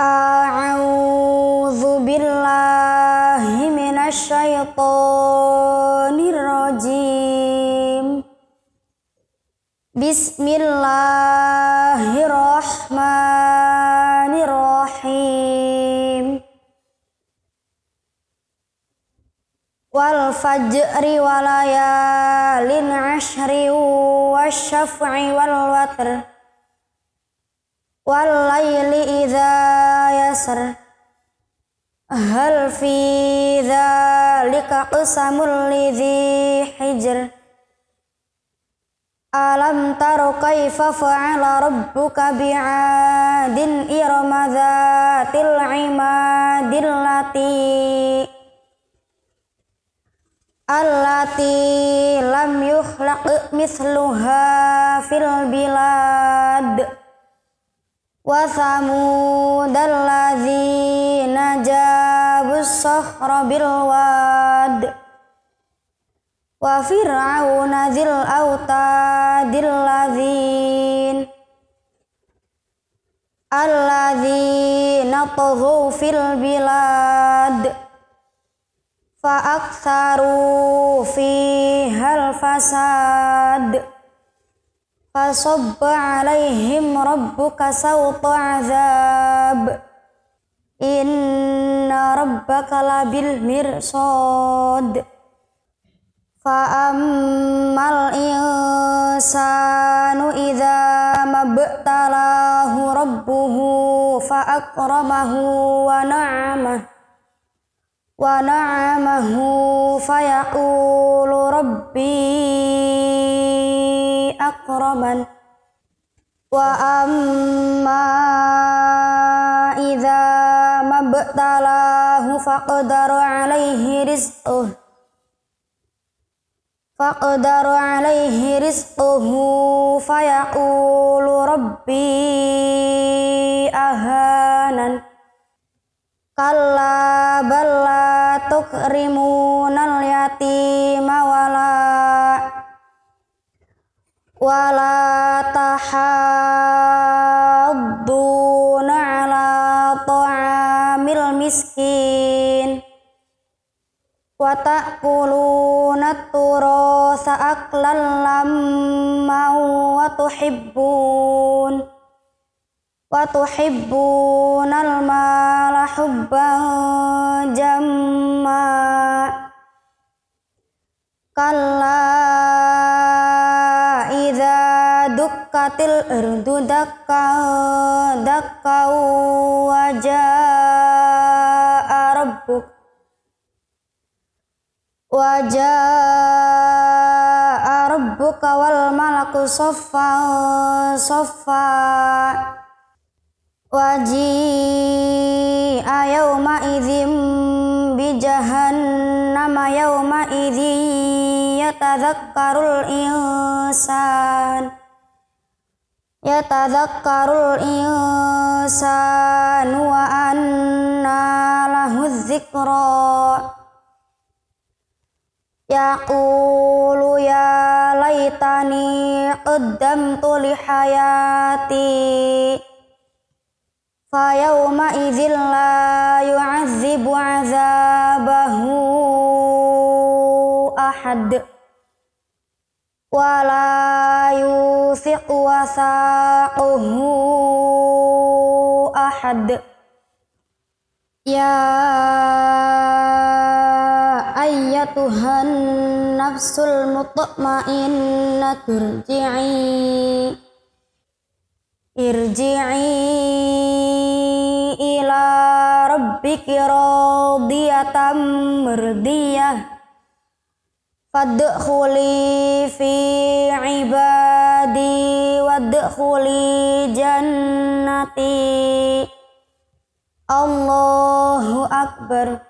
A'udzu billahi minasyaitonir rajim. Bismillahirrahmanirrahim. Wal fajri walayalin ashri wasyaf'i wal watr wal laili idza yasr hal fi dzalika qasamul lidzi hijr. Alam taro kaifa fa'ala rabbuka bi'adin irama dzatil imadil lati. Allati lam yukhlaq mithluha fil bilad wa thamud alladzina jabus sahra bil wad wa fir'auna dzil autadil ladzin alladzina taghaw fil bilad فصب عليهم ربك سوط عذاب. إن ربك لبالمرصاد. فأما الإنسان إذا ما ابتلاه ربه فأكرمه ونعمه ونعمه فيقول ربي akraman wa amma idza mabtalahu faqdaru alaihi rizquh faqdaru alaihi rizquhu fayaqulu rabbi ahanan kalla tukrimunal wala tahadduna ala ta'amil miskin wa ta'kuluna turasa aklan lamma wa tuhibbun wa tuhibbuna al-mala hubban jamma kalla dukkatil ardu dakka dakka wajaa rabbuk. Wajaa rabbuka wal malaku soffa soffa. Waji ayawma idzim bi jahannama yawma idzi yatadzakkarul insan يتذكر الإنسان وأنى له الذكرى. يقول يا ليتني قدمت لحياتي فيومئذ لا يعذب عذابي. Wala yusiq wasaquhu ahad. Ya ayyatuhan nafsul mutmainnah turji'i. Irji'i ila rabbiki radiyatan mardiyah Fadkhuli fi ibadi wadkhuli jannati. Allahu Akbar